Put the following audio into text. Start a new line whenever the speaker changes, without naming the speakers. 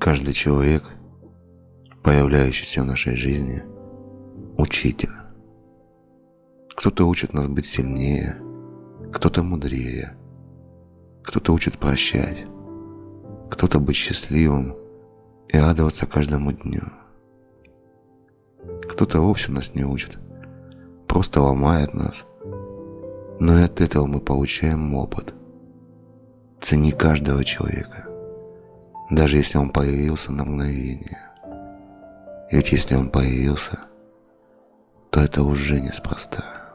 Каждый человек, появляющийся в нашей жизни, учитель. Кто-то учит нас быть сильнее, кто-то мудрее, кто-то учит прощать, кто-то быть счастливым и радоваться каждому дню. Кто-то вовсе нас не учит, просто ломает нас. Но и от этого мы получаем опыт. Цени каждого человека, даже если он появился на мгновение. Ведь если он появился, то это уже неспроста.